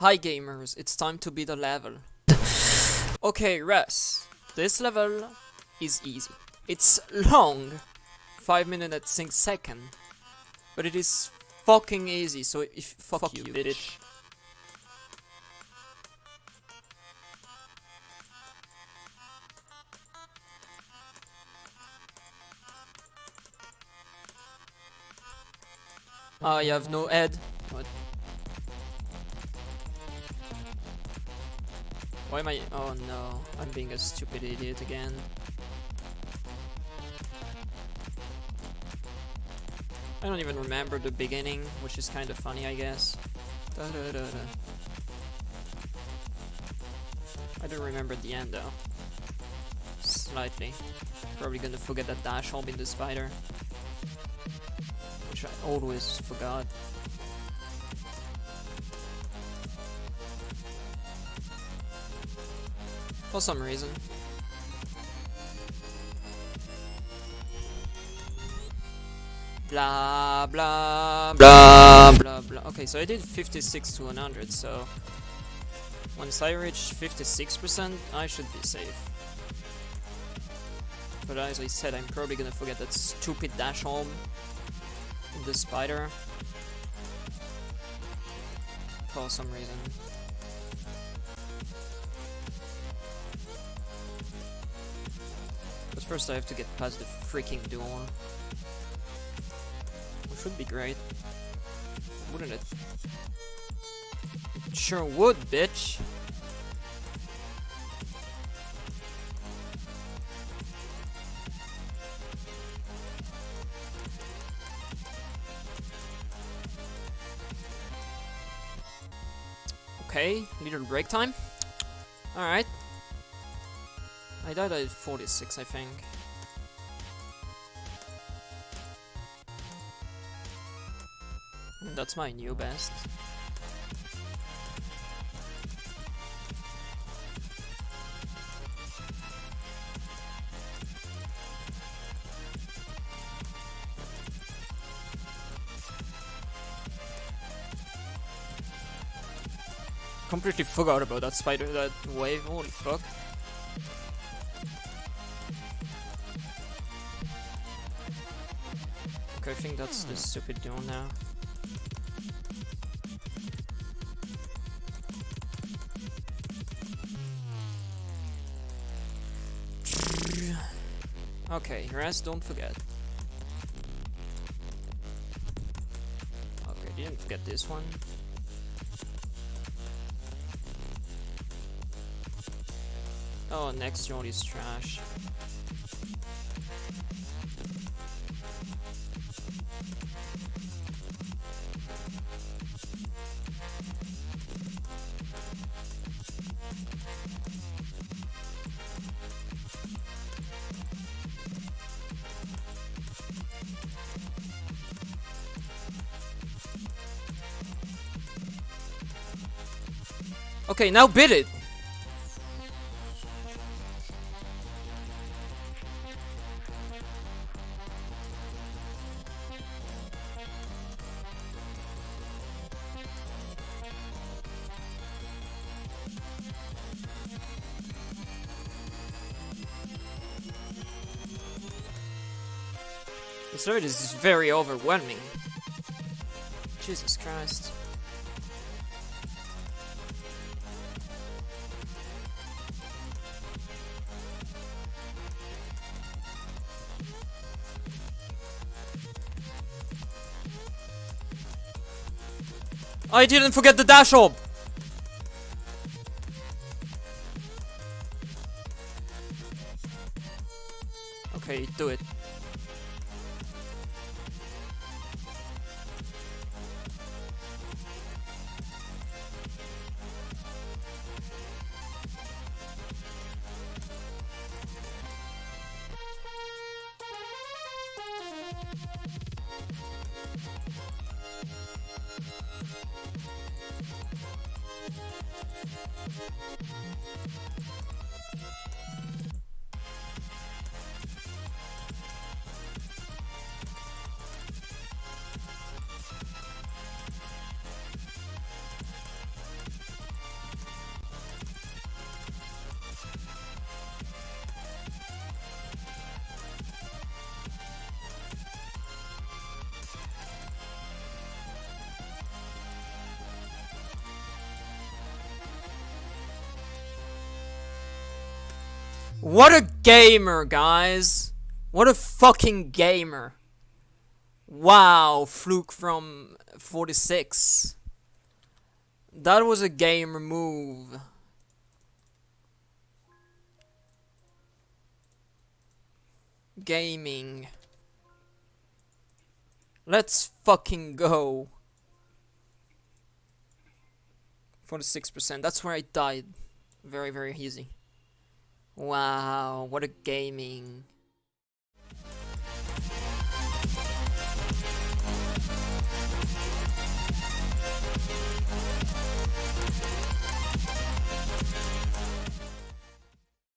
Hi gamers, it's time to beat a level. okay, Russ. This level is easy. It's long. 5 minutes and 6 seconds. But it is fucking easy, so if fuck, fuck you, bitch. bitch. Ah, you have no head. What? Why am I- oh no, I'm being a stupid idiot again. I don't even remember the beginning, which is kind of funny, I guess. Da -da -da I don't remember the end though. Slightly. Probably gonna forget that dash hole in the spider. Which I always forgot. For some reason. Blah, blah, blah, blah, blah. Okay, so I did 56 to 100, so... Once I reach 56%, I should be safe. But as I said, I'm probably gonna forget that stupid dash home in the spider. For some reason. First I have to get past the freaking door. Which would be great. Wouldn't it? Sure would, bitch! Okay, little break time. Alright. I died at 46, I think. That's my new best. Completely forgot about that spider, that wave, holy fuck. I think that's the hmm. stupid door now. Okay, rest, don't forget. Okay, didn't forget this one. Oh, next road is trash. Okay, now bid it! This road is very overwhelming. Jesus Christ. I didn't forget the dash orb! Okay, do it. フフフフ。What a gamer, guys! What a fucking gamer! Wow, fluke from 46. That was a gamer move. Gaming. Let's fucking go. 46%. That's where I died. Very, very easy. Wow, what a gaming.